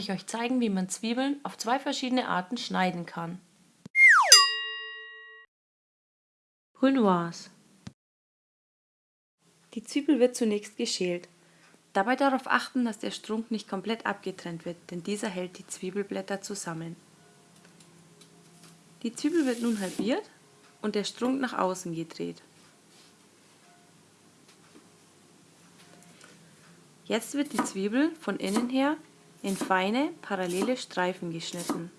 ich euch zeigen, wie man Zwiebeln auf zwei verschiedene Arten schneiden kann. Brunoise Die Zwiebel wird zunächst geschält. Dabei darauf achten, dass der Strunk nicht komplett abgetrennt wird, denn dieser hält die Zwiebelblätter zusammen. Die Zwiebel wird nun halbiert und der Strunk nach außen gedreht. Jetzt wird die Zwiebel von innen her in feine, parallele Streifen geschnitten.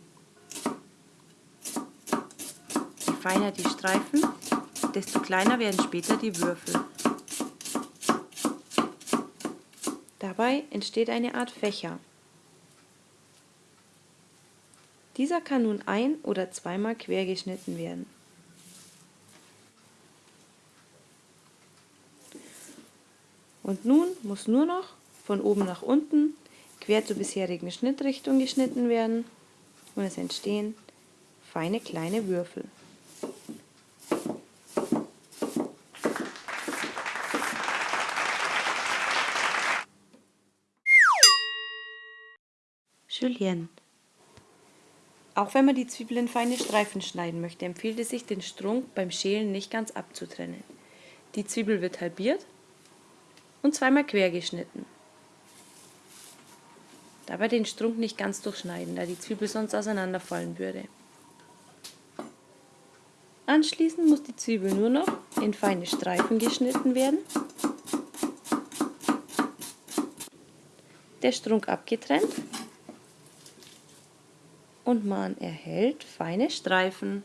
Je feiner die Streifen, desto kleiner werden später die Würfel. Dabei entsteht eine Art Fächer. Dieser kann nun ein- oder zweimal quer geschnitten werden. Und nun muss nur noch von oben nach unten quer zur bisherigen Schnittrichtung geschnitten werden und es entstehen feine kleine Würfel. Julienne Auch wenn man die Zwiebel in feine Streifen schneiden möchte, empfiehlt es sich, den Strunk beim Schälen nicht ganz abzutrennen. Die Zwiebel wird halbiert und zweimal quer geschnitten. Dabei den Strunk nicht ganz durchschneiden, da die Zwiebel sonst auseinanderfallen würde. Anschließend muss die Zwiebel nur noch in feine Streifen geschnitten werden, der Strunk abgetrennt und man erhält feine Streifen.